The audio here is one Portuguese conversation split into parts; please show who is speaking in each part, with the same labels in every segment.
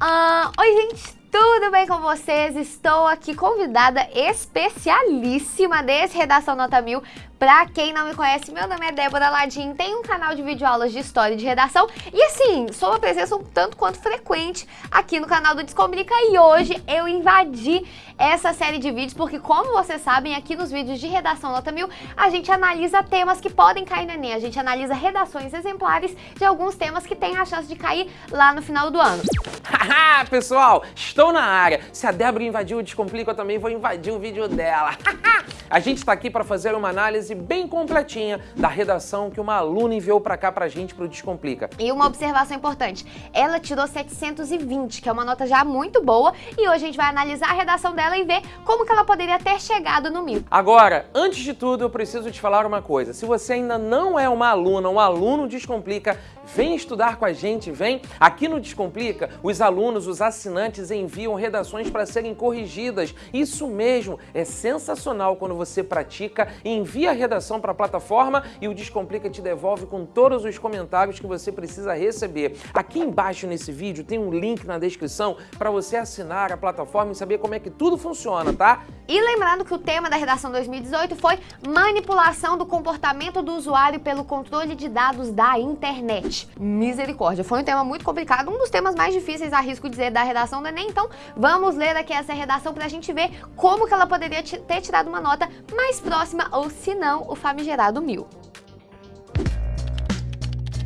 Speaker 1: Ah, oi, gente, tudo bem com vocês? Estou aqui convidada especialíssima desse Redação Nota Mil Pra quem não me conhece, meu nome é Débora Ladim, tenho um canal de videoaulas de história e de redação e assim, sou uma presença um tanto quanto frequente aqui no canal do Descomplica e hoje eu invadi essa série de vídeos porque como vocês sabem, aqui nos vídeos de redação nota mil, a gente analisa temas que podem cair no Enem, a gente analisa redações exemplares de alguns temas que têm a chance de cair lá no final do ano.
Speaker 2: Haha, pessoal, estou na área. Se a Débora invadiu o Descomplica, eu também vou invadir o vídeo dela. a gente está aqui para fazer uma análise bem completinha da redação que uma aluna enviou para cá pra gente pro Descomplica.
Speaker 1: E uma observação importante, ela tirou 720, que é uma nota já muito boa, e hoje a gente vai analisar a redação dela e ver como que ela poderia ter chegado no mil.
Speaker 2: Agora, antes de tudo, eu preciso te falar uma coisa. Se você ainda não é uma aluna, um aluno Descomplica, vem estudar com a gente, vem. Aqui no Descomplica, os alunos, os assinantes enviam redações para serem corrigidas. Isso mesmo, é sensacional quando você pratica e envia redação para a plataforma e o Descomplica te devolve com todos os comentários que você precisa receber. Aqui embaixo nesse vídeo tem um link na descrição para você assinar a plataforma e saber como é que tudo funciona, tá?
Speaker 1: E lembrando que o tema da redação 2018 foi manipulação do comportamento do usuário pelo controle de dados da internet. Misericórdia, foi um tema muito complicado, um dos temas mais difíceis, arrisco dizer, da redação do Enem. Então, vamos ler aqui essa redação para a gente ver como que ela poderia ter tirado uma nota mais próxima ou se não não o famigerado mil.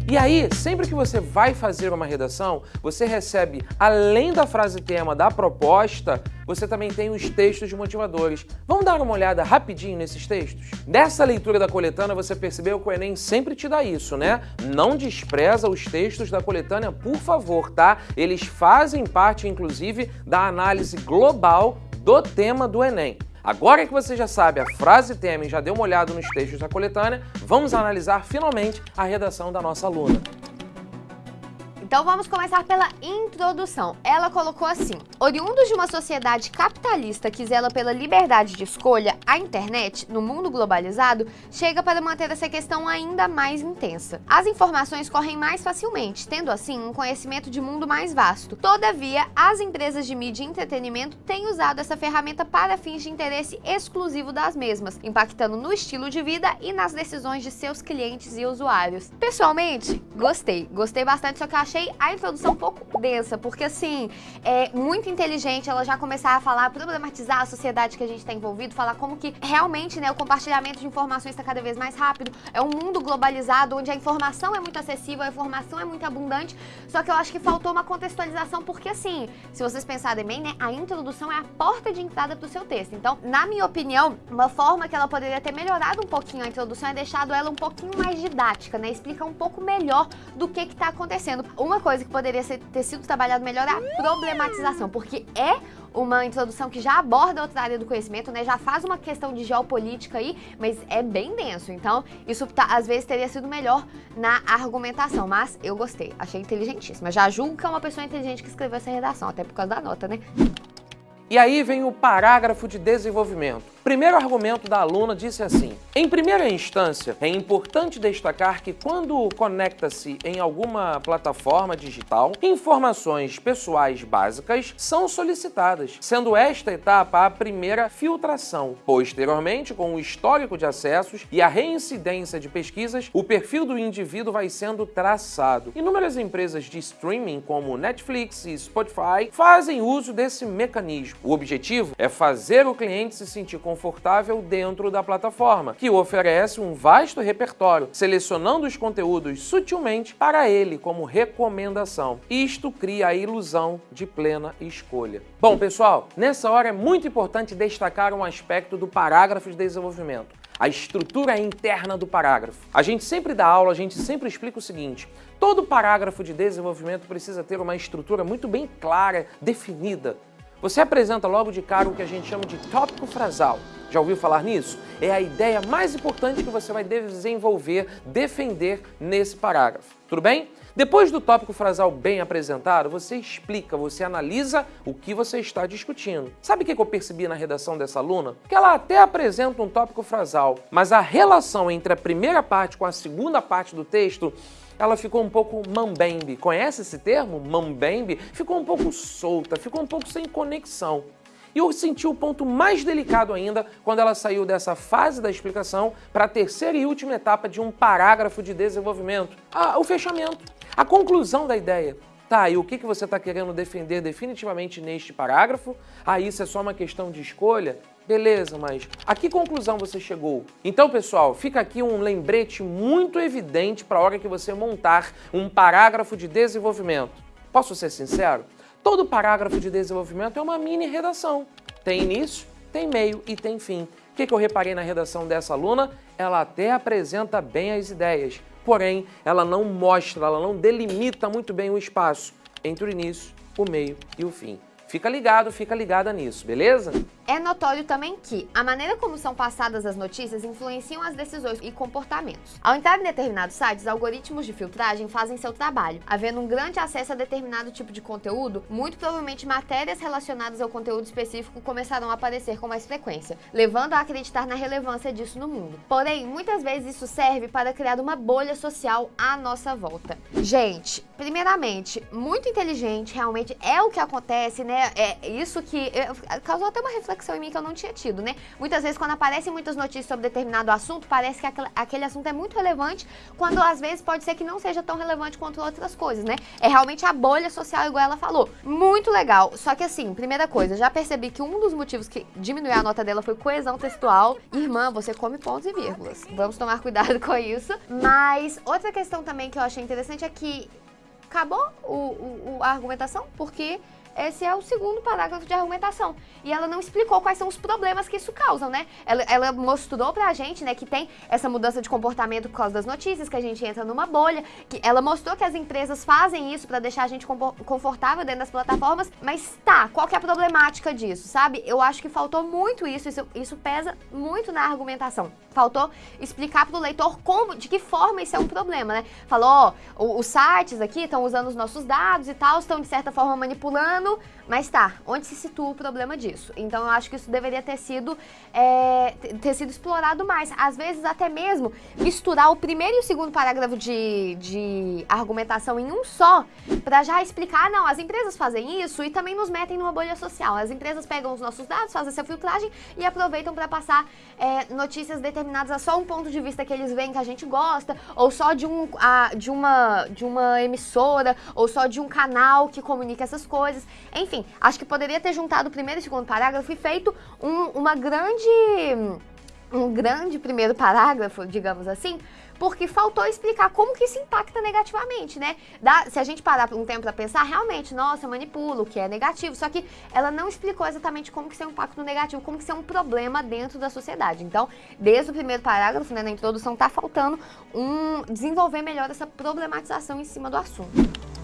Speaker 2: E aí, sempre que você vai fazer uma redação, você recebe, além da frase tema da proposta, você também tem os textos motivadores. Vamos dar uma olhada rapidinho nesses textos? Dessa leitura da coletânea, você percebeu que o Enem sempre te dá isso, né? Não despreza os textos da coletânea, por favor, tá? Eles fazem parte, inclusive, da análise global do tema do Enem. Agora que você já sabe a frase tema e já deu uma olhada nos textos da coletânea, vamos analisar finalmente a redação da nossa aluna.
Speaker 1: Então vamos começar pela introdução. Ela colocou assim: Oriundos de uma sociedade capitalista que zela pela liberdade de escolha, a internet, no mundo globalizado, chega para manter essa questão ainda mais intensa. As informações correm mais facilmente, tendo assim um conhecimento de mundo mais vasto. Todavia, as empresas de mídia e entretenimento têm usado essa ferramenta para fins de interesse exclusivo das mesmas, impactando no estilo de vida e nas decisões de seus clientes e usuários. Pessoalmente, gostei. Gostei bastante, só que achei achei a introdução um pouco densa, porque assim, é muito inteligente ela já começar a falar, problematizar a sociedade que a gente está envolvido, falar como que realmente né, o compartilhamento de informações está cada vez mais rápido, é um mundo globalizado onde a informação é muito acessível, a informação é muito abundante, só que eu acho que faltou uma contextualização, porque assim, se vocês pensarem bem, né, a introdução é a porta de entrada para o seu texto. Então, na minha opinião, uma forma que ela poderia ter melhorado um pouquinho a introdução é deixado ela um pouquinho mais didática, né, explica um pouco melhor do que está acontecendo. Uma uma coisa que poderia ser, ter sido trabalhado melhor é a problematização, porque é uma introdução que já aborda outra área do conhecimento, né? Já faz uma questão de geopolítica aí, mas é bem denso. Então, isso tá, às vezes teria sido melhor na argumentação, mas eu gostei, achei inteligentíssima. Já julgo que é uma pessoa inteligente que escreveu essa redação, até por causa da nota, né?
Speaker 2: E aí vem o parágrafo de desenvolvimento. Primeiro argumento da aluna disse assim: Em primeira instância, é importante destacar que quando conecta-se em alguma plataforma digital, informações pessoais básicas são solicitadas, sendo esta etapa a primeira filtração. Posteriormente, com o histórico de acessos e a reincidência de pesquisas, o perfil do indivíduo vai sendo traçado. Inúmeras empresas de streaming, como Netflix e Spotify, fazem uso desse mecanismo. O objetivo é fazer o cliente se sentir confortável dentro da plataforma, que oferece um vasto repertório, selecionando os conteúdos sutilmente para ele como recomendação. Isto cria a ilusão de plena escolha. Bom, pessoal, nessa hora é muito importante destacar um aspecto do parágrafo de desenvolvimento a estrutura interna do parágrafo. A gente sempre dá aula, a gente sempre explica o seguinte, todo parágrafo de desenvolvimento precisa ter uma estrutura muito bem clara, definida. Você apresenta logo de cara o que a gente chama de tópico frasal. Já ouviu falar nisso? É a ideia mais importante que você vai desenvolver, defender nesse parágrafo. Tudo bem? Depois do tópico frasal bem apresentado, você explica, você analisa o que você está discutindo. Sabe o que eu percebi na redação dessa aluna? Que ela até apresenta um tópico frasal, mas a relação entre a primeira parte com a segunda parte do texto ela ficou um pouco mambembe. Conhece esse termo? Mambembe? Ficou um pouco solta, ficou um pouco sem conexão. E eu senti o ponto mais delicado ainda quando ela saiu dessa fase da explicação para a terceira e última etapa de um parágrafo de desenvolvimento, ah, o fechamento, a conclusão da ideia. Tá, e o que, que você está querendo defender definitivamente neste parágrafo? Ah, isso é só uma questão de escolha? Beleza, mas a que conclusão você chegou? Então, pessoal, fica aqui um lembrete muito evidente para a hora que você montar um parágrafo de desenvolvimento. Posso ser sincero? Todo parágrafo de desenvolvimento é uma mini redação. Tem início, tem meio e tem fim. O que, eu reparei na redação dessa aluna? Ela até apresenta bem as ideias, porém, ela não mostra, ela não delimita muito bem o espaço entre o início, o meio e o fim. Fica ligado, fica ligada nisso, beleza?
Speaker 1: É notório também que a maneira como são passadas as notícias influenciam as decisões e comportamentos. Ao entrar em determinados sites, algoritmos de filtragem fazem seu trabalho. Havendo um grande acesso a determinado tipo de conteúdo, muito provavelmente matérias relacionadas ao conteúdo específico começarão a aparecer com mais frequência, levando a acreditar na relevância disso no mundo. Porém, muitas vezes isso serve para criar uma bolha social à nossa volta. Gente, primeiramente, muito inteligente, realmente é o que acontece, né? É isso que é, causou até uma reflexão reflexão em mim que eu não tinha tido, né? Muitas vezes, quando aparecem muitas notícias sobre determinado assunto, parece que aquele, aquele assunto é muito relevante, quando às vezes pode ser que não seja tão relevante quanto outras coisas, né? É realmente a bolha social, igual ela falou. Muito legal. Só que assim, primeira coisa, já percebi que um dos motivos que diminuiu a nota dela foi coesão textual. Irmã, você come pontos e vírgulas. Vamos tomar cuidado com isso. Mas outra questão também que eu achei interessante é que acabou o, o, a argumentação, porque esse é o segundo parágrafo de argumentação. E ela não explicou quais são os problemas que isso causa, né? Ela, ela mostrou pra gente, né, que tem essa mudança de comportamento por causa das notícias, que a gente entra numa bolha, que ela mostrou que as empresas fazem isso para deixar a gente confortável dentro das plataformas, mas tá, qual que é a problemática disso, sabe? Eu acho que faltou muito isso, isso, isso pesa muito na argumentação. Faltou explicar pro leitor como, de que forma isso é um problema, né? Falou, ó, os sites aqui estão usando os nossos dados e tal, estão de certa forma manipulando ano, mas tá, onde se situa o problema disso? Então eu acho que isso deveria ter sido, é, ter sido explorado mais. Às vezes até mesmo misturar o primeiro e o segundo parágrafo de, de argumentação em um só, para já explicar, não, as empresas fazem isso e também nos metem numa bolha social. As empresas pegam os nossos dados, fazem essa filtragem e aproveitam para passar é, notícias determinadas a só um ponto de vista que eles veem que a gente gosta, ou só de, um, a, de, uma, de uma emissora, ou só de um canal que comunica essas coisas. Enfim, acho que poderia ter juntado o primeiro e o segundo parágrafo e feito um, uma grande um grande primeiro parágrafo, digamos assim, porque faltou explicar como que isso impacta negativamente, né? Se a gente parar um tempo para pensar, realmente, nossa, manipula, o que é negativo, só que ela não explicou exatamente como que isso é um impacto negativo, como que isso é um problema dentro da sociedade. Então, desde o primeiro parágrafo, né, na introdução, tá faltando um desenvolver melhor essa problematização em cima do assunto.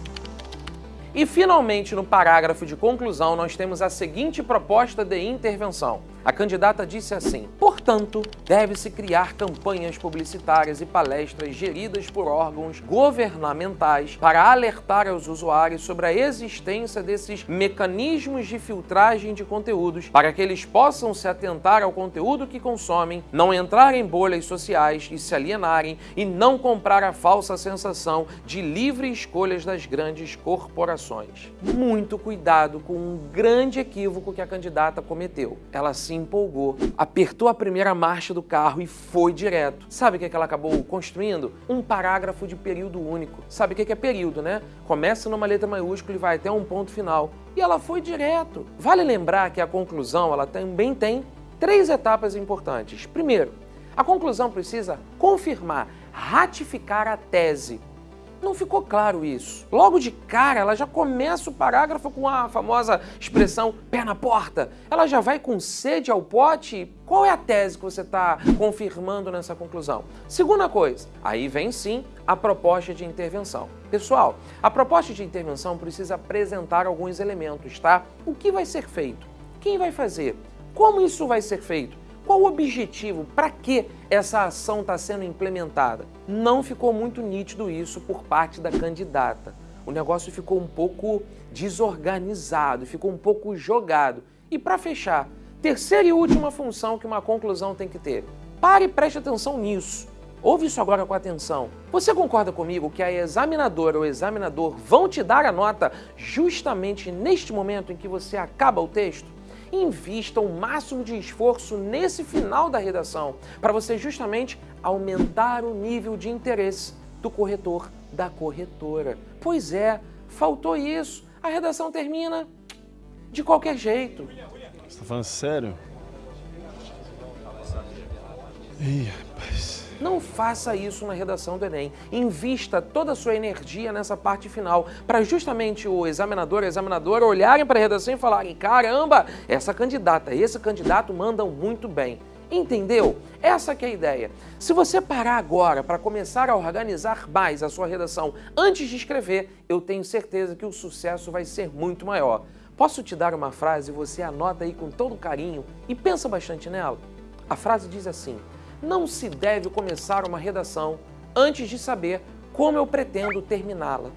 Speaker 2: E finalmente, no parágrafo de conclusão, nós temos a seguinte proposta de intervenção. A candidata disse assim: portanto, deve-se criar campanhas publicitárias e palestras geridas por órgãos governamentais para alertar aos usuários sobre a existência desses mecanismos de filtragem de conteúdos, para que eles possam se atentar ao conteúdo que consomem, não entrar em bolhas sociais e se alienarem e não comprar a falsa sensação de livre escolhas das grandes corporações. Muito cuidado com um grande equívoco que a candidata cometeu. Ela se empolgou, apertou a primeira marcha do carro e foi direto. Sabe o que, é que ela acabou construindo? Um parágrafo de período único. Sabe o que é período, né? Começa numa letra maiúscula e vai até um ponto final. E ela foi direto. Vale lembrar que a conclusão ela também tem três etapas importantes. Primeiro, a conclusão precisa confirmar, ratificar a tese. Não ficou claro isso. Logo de cara, ela já começa o parágrafo com a famosa expressão pé na porta. Ela já vai com sede ao pote. Qual é a tese que você está confirmando nessa conclusão? Segunda coisa, aí vem sim a proposta de intervenção. Pessoal, a proposta de intervenção precisa apresentar alguns elementos, tá? O que vai ser feito? Quem vai fazer? Como isso vai ser feito? Qual o objetivo? Para que essa ação está sendo implementada? Não ficou muito nítido isso por parte da candidata. O negócio ficou um pouco desorganizado, ficou um pouco jogado. E para fechar, terceira e última função que uma conclusão tem que ter. Pare e preste atenção nisso. Ouve isso agora com atenção. Você concorda comigo que a examinadora ou examinador vão te dar a nota justamente neste momento em que você acaba o texto? Invista o máximo de esforço nesse final da redação para você justamente aumentar o nível de interesse do corretor, da corretora. Pois é, faltou isso. A redação termina de qualquer jeito.
Speaker 3: Você está falando sério? Ih.
Speaker 2: Não faça isso na redação do Enem. Invista toda a sua energia nessa parte final, para justamente o examinador e a examinadora olharem para a redação e falarem: caramba, essa candidata, esse candidato mandam muito bem. Entendeu? Essa é a ideia. Se você parar agora para começar a organizar mais a sua redação antes de escrever, eu tenho certeza que o sucesso vai ser muito maior. Posso te dar uma frase e você anota aí com todo carinho e pensa bastante nela? A frase diz assim: Não se deve começar uma redação antes de saber como eu pretendo terminá-la.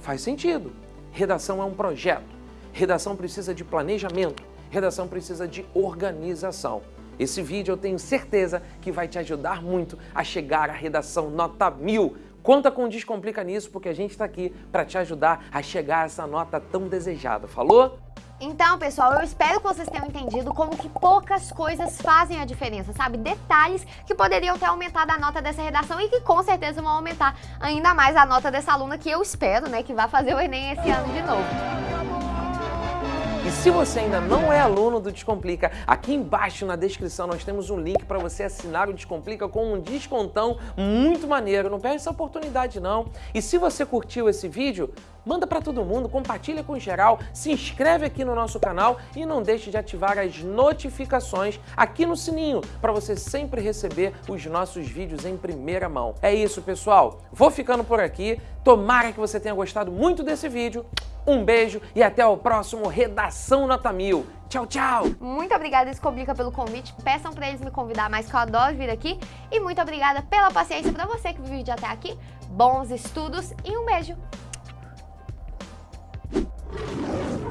Speaker 2: Faz sentido. Redação é um projeto. Redação precisa de planejamento. Redação precisa de organização. Esse vídeo eu tenho certeza que vai te ajudar muito a chegar à redação nota mil. Conta com o Descomplica nisso, porque a gente está aqui para te ajudar a chegar a essa nota tão desejada. Falou?
Speaker 1: Então, pessoal, eu espero que vocês tenham entendido como que poucas coisas fazem a diferença, sabe? Detalhes que poderiam ter aumentado a nota dessa redação e que com certeza vão aumentar ainda mais a nota dessa aluna que eu espero, né, que vai fazer o Enem esse ano de novo.
Speaker 2: E se você ainda não é aluno do Descomplica, aqui embaixo na descrição nós temos um link para você assinar o Descomplica com um descontão muito maneiro. Não perde essa oportunidade não. E se você curtiu esse vídeo, manda para todo mundo, compartilha com geral, se inscreve aqui no nosso canal e não deixe de ativar as notificações aqui no sininho para você sempre receber os nossos vídeos em primeira mão. É isso, pessoal. Vou ficando por aqui. Tomara que você tenha gostado muito desse vídeo. Um beijo e até o próximo Redação Nota Mil. Tchau, tchau!
Speaker 1: Muito obrigada, Escoblica, pelo convite. Peçam para eles me convidar mais, que eu adoro vir aqui. E muito obrigada pela paciência para você que viu o vídeo até aqui. Bons estudos e um beijo! Let's go.